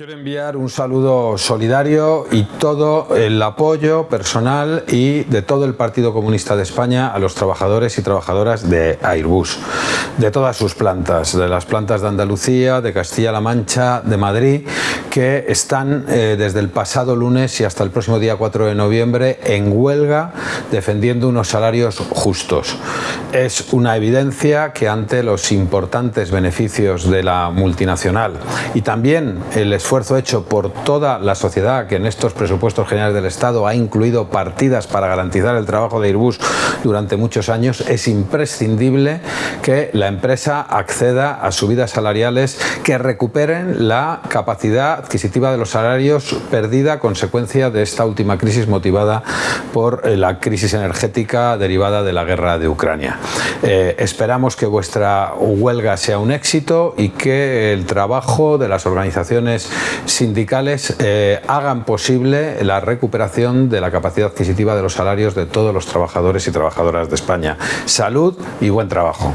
Quiero enviar un saludo solidario y todo el apoyo personal y de todo el Partido Comunista de España a los trabajadores y trabajadoras de Airbus, de todas sus plantas, de las plantas de Andalucía, de Castilla-La Mancha, de Madrid, que están eh, desde el pasado lunes y hasta el próximo día 4 de noviembre en huelga defendiendo unos salarios justos. Es una evidencia que ante los importantes beneficios de la multinacional y también el esfuerzo esfuerzo hecho por toda la sociedad que en estos presupuestos generales del Estado ha incluido partidas para garantizar el trabajo de Airbus durante muchos años, es imprescindible que la empresa acceda a subidas salariales que recuperen la capacidad adquisitiva de los salarios perdida a consecuencia de esta última crisis motivada por eh, la crisis energética derivada de la guerra de Ucrania. Eh, esperamos que vuestra huelga sea un éxito y que el trabajo de las organizaciones sindicales eh, hagan posible la recuperación de la capacidad adquisitiva de los salarios de todos los trabajadores y trabajadoras de España. Salud y buen trabajo.